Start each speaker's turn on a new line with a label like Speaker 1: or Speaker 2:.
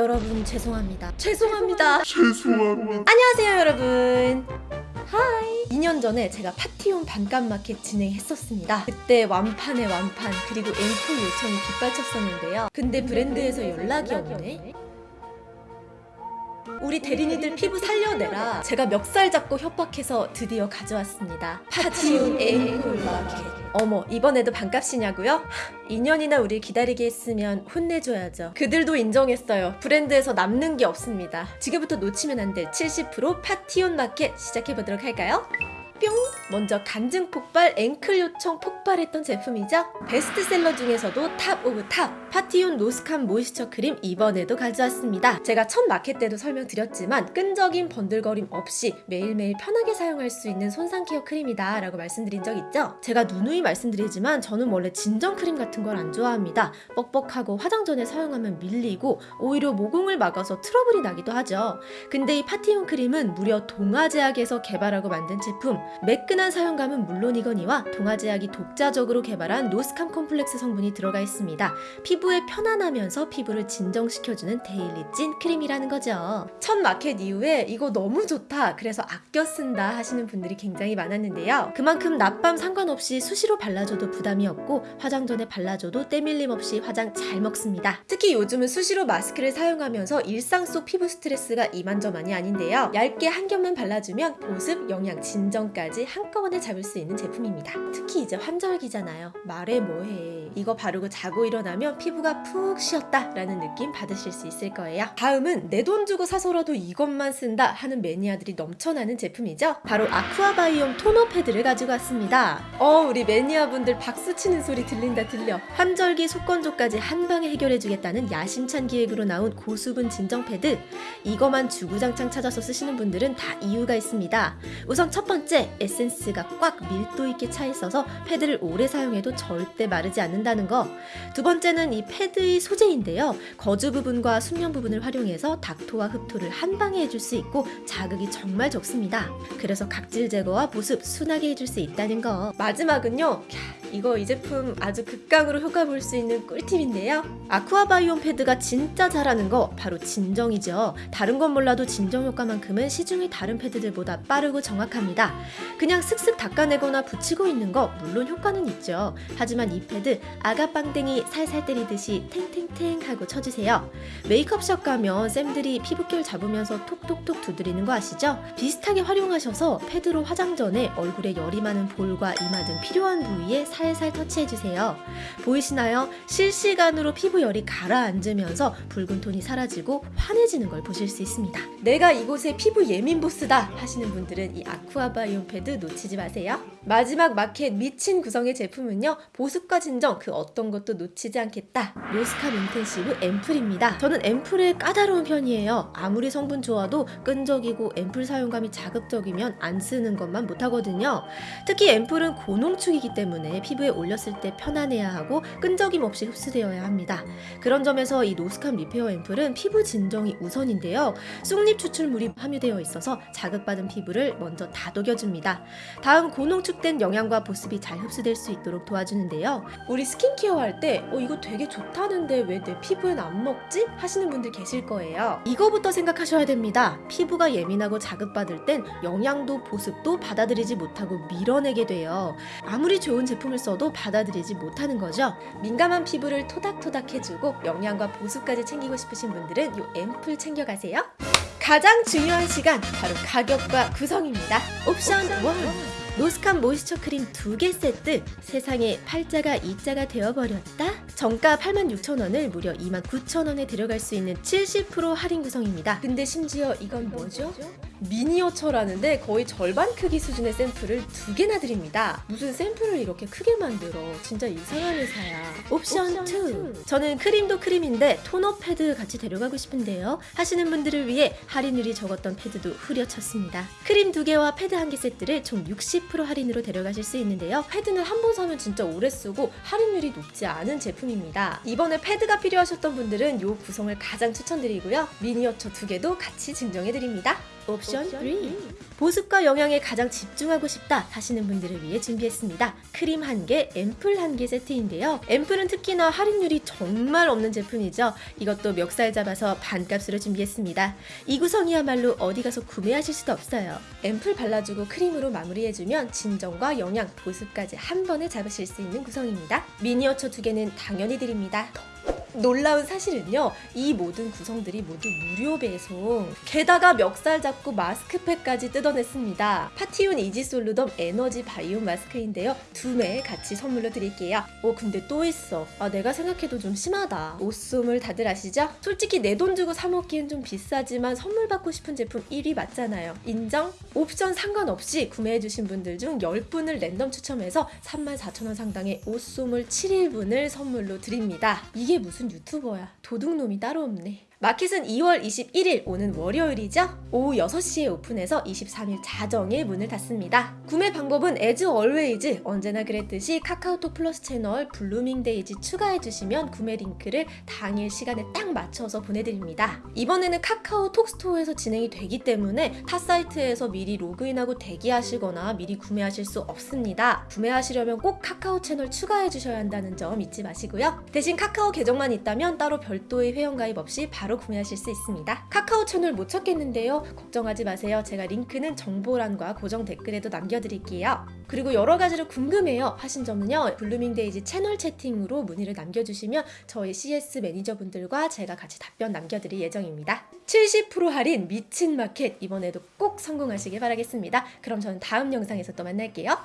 Speaker 1: 여러분 죄송합니다. 죄송합니다.
Speaker 2: 죄송합니다.
Speaker 1: 안녕하세요 여러분. hi. 2년 전에 제가 파티온 반값 마켓 진행했었습니다. 그때 완판에 완판 그리고 앵콜 요청이 빗발쳤었는데요. 근데 브랜드에서 연락이 없네. 우리 대리니들 피부 살려내라. 제가 멱살 잡고 협박해서 드디어 가져왔습니다. 파티온 앵콜 마켓. 어머 이번에도 반값이냐고요? 하, 2년이나 우리 기다리게 했으면 혼내줘야죠. 그들도 인정했어요. 브랜드에서 남는 게 없습니다. 지금부터 놓치면 안 될 70% 파티온 마켓 시작해보도록 할까요? 뿅! 먼저 간증 폭발 앵콜 요청 폭발했던 제품이죠. 베스트셀러 중에서도 top of top 파티온 노스캄 모이스처 크림 이번에도 가져왔습니다. 제가 첫 마켓 때도 설명드렸지만 끈적임 번들거림 없이 매일매일 편하게 사용할 수 있는 손상 케어 크림이다 라고 말씀드린 적 있죠. 제가 누누이 말씀드리지만 저는 원래 진정 크림 같은 걸 안 좋아합니다. 뻑뻑하고 화장 전에 사용하면 밀리고 오히려 모공을 막아서 트러블이 나기도 하죠. 근데 이 파티온 크림은 무려 동아제약에서 개발하고 만든 제품 매끈한 사용감은 물론이거니와 동아제약이 독자적으로 개발한 노스캄 콤플렉스 성분이 들어가 있습니다. 피부에 편안하면서 피부를 진정시켜주는 daily 찐 크림이라는 거죠. 첫 마켓 이후에 이거 너무 좋다 그래서 아껴 쓴다 하시는 분들이 굉장히 많았는데요. 그만큼 낮밤 상관없이 수시로 발라줘도 부담이 없고 화장 전에 발라줘도 때밀림 없이 화장 잘 먹습니다. 특히 요즘은 수시로 마스크를 사용하면서 일상 속 피부 스트레스가 이만저만이 아닌데요. 얇게 한 겹만 발라주면 보습, 영양, 진정까지 한꺼번에 잡을 수 있는 제품입니다. 특히 이제 환절기잖아요. 말해 뭐해. 이거 바르고 자고 일어나면 피부가 푹 쉬었다 라는 느낌 받으실 수 있을 거예요. 다음은 내 돈 주고 사서라도 이것만 쓴다 하는 매니아들이 넘쳐나는 제품이죠. 바로 아쿠아바이옴 토너 패드를 가지고 왔습니다. 어 우리 매니아분들 박수 치는 소리 들린다 들려. 환절기 속건조까지 한 방에 해결해주겠다는 야심찬 기획으로 나온 고수분 진정 패드. 이거만 주구장창 찾아서 쓰시는 분들은 다 이유가 있습니다. 우선 첫 번째 에센스가 꽉 밀도 있게 차 있어서 패드를 오래 사용해도 절대 마르지 않는다는 거. 두 번째는 이 패드의 소재인데요. 거즈 부분과 순면 부분을 활용해서 닥토와 흡토를 한 방에 해줄 수 있고 자극이 정말 적습니다. 그래서 각질 제거와 보습 순하게 해줄 수 있다는 거. 마지막은요. 캬, 이거 이 제품 아주 극강으로 효과 볼 수 있는 꿀팁인데요. 아쿠아바이옴 패드가 진짜 잘하는 거 바로 진정이죠. 다른 건 몰라도 진정 효과만큼은 시중의 다른 패드들보다 빠르고 정확합니다. 그냥 슥슥 닦아내거나 붙이고 있는 거 물론 효과는 있죠. 하지만 이 패드 아가빵댕이 살살 때리듯이 탱탱탱 하고 쳐주세요. 메이크업샵 가면 쌤들이 피부결 잡으면서 톡톡톡 두드리는 거 아시죠? 비슷하게 활용하셔서 패드로 화장 전에 얼굴에 열이 많은 볼과 이마 등 필요한 부위에 살살 터치해주세요. 보이시나요? 실시간으로 피부 열이 가라앉으면서 붉은 톤이 사라지고 환해지는 걸 보실 수 있습니다. 내가 이곳의 피부 예민 보스다 하시는 분들은 이 아쿠아바이옴 패드 놓치지 마세요. 마지막 마켓 미친 구성의 제품은요. 보습과 진정 그 어떤 것도 놓치지 않겠다. 노스캄 인텐시브 앰플입니다. 저는 앰플에 까다로운 편이에요. 아무리 성분 좋아도 끈적이고 앰플 사용감이 자극적이면 안 쓰는 것만 못하거든요. 특히 앰플은 고농축이기 때문에 피부에 올렸을 때 편안해야 하고 끈적임 없이 흡수되어야 합니다. 그런 점에서 이 노스캄 리페어 앰플은 피부 진정이 우선인데요. 쑥잎 추출물이 함유되어 있어서 자극받은 피부를 먼저 다독여줍니다. 다음 고농축된 영양과 보습이 잘 흡수될 수 있도록 도와주는데요. 우리 스킨케어 할 때 어, 이거 되게 좋다는데 왜 내 피부엔 안 먹지? 하시는 분들 계실 거예요. 이거부터 생각하셔야 됩니다. 피부가 예민하고 자극받을 땐 영양도 보습도 받아들이지 못하고 밀어내게 돼요. 아무리 좋은 제품을 써도 받아들이지 못하는 거죠. 민감한 피부를 토닥토닥 해주고 영양과 보습까지 챙기고 싶으신 분들은 이 앰플 챙겨가세요. 가장 중요한 시간 바로 가격과 구성입니다. 옵션 1 노스캄 모이스처 크림 두개 세트 세상에 팔자가 이자가 되어버렸다? 정가 86,000원을 무려 29,000원에 들어갈 수 있는 70% 할인 구성입니다. 근데 심지어 이건 뭐죠? 미니어처라는데 거의 절반 크기 수준의 샘플을 두 개나 드립니다. 무슨 샘플을 이렇게 크게 만들어. 진짜 이상한 회사야. 옵션 2. 저는 크림도 크림인데 토너 패드 같이 데려가고 싶은데요. 하시는 분들을 위해 할인율이 적었던 패드도 후려쳤습니다. 크림 두 개와 패드 한 개 세트를 총 60% 할인으로 데려가실 수 있는데요. 패드는 한 번 사면 진짜 오래 쓰고 할인율이 높지 않은 제품입니다. 이번에 패드가 필요하셨던 분들은 이 구성을 가장 추천드리고요. 미니어처 두 개도 같이 증정해드립니다. 옵션 3 보습과 영양에 가장 집중하고 싶다 하시는 분들을 위해 준비했습니다. 크림 1개, 앰플 1개 세트인데요. 앰플은 특히나 할인율이 정말 없는 제품이죠. 이것도 멱살 잡아서 반값으로 준비했습니다. 이 구성이야말로 어디 가서 구매하실 수도 없어요. 앰플 발라주고 크림으로 마무리해주면 진정과 영양, 보습까지 한 번에 잡으실 수 있는 구성입니다. 미니어처 두 개는 당연히 드립니다. 놀라운 사실은요, 이 모든 구성들이 모두 무료 배송. 게다가 멱살 잡고 마스크팩까지 뜯어냈습니다. 파티온 이지솔루덤 에너지 바이옴 마스크인데요. 두 매 같이 선물로 드릴게요. 어, 근데 또 있어. 아, 내가 생각해도 좀 심하다. 오쏘몰 다들 아시죠? 솔직히 내 돈 주고 사 먹기엔 좀 비싸지만 선물 받고 싶은 제품 1위 맞잖아요. 인정? 옵션 상관없이 구매해주신 분들 중 10분을 랜덤 추첨해서 34,000원 상당의 오쏘몰 7일분을 선물로 드립니다. 이게 무슨 유튜버야. 도둑놈이 따로 없네. 마켓은 2월 21일 오는 월요일이죠. 오후 6시에 오픈해서 23일 자정에 문을 닫습니다. 구매 방법은 as always 언제나 그랬듯이 카카오톡 플러스 채널 블루밍 데이지 추가해 주시면 구매 링크를 당일 시간에 딱 맞춰서 보내드립니다. 이번에는 카카오톡 스토어에서 진행이 되기 때문에 타 사이트에서 미리 로그인하고 대기하시거나 미리 구매하실 수 없습니다. 구매하시려면 꼭 카카오 채널 추가해 주셔야 한다는 점 잊지 마시고요. 대신 카카오 계정만 있다면 따로 별도의 회원가입 없이 바로 구매하실 수 있습니다. 카카오 채널 못 찾겠는데요. 걱정하지 마세요. 제가 링크는 정보란과 고정 댓글에도 남겨드릴게요. 그리고 여러 가지로 궁금해요 하신 점은요. 블루밍 데이지 채널 채팅으로 문의를 남겨주시면 저희 CS 매니저분들과 제가 같이 답변 남겨드릴 예정입니다. 70% 할인 미친 마켓 이번에도 꼭 성공하시길 바라겠습니다. 그럼 저는 다음 영상에서 또 만날게요.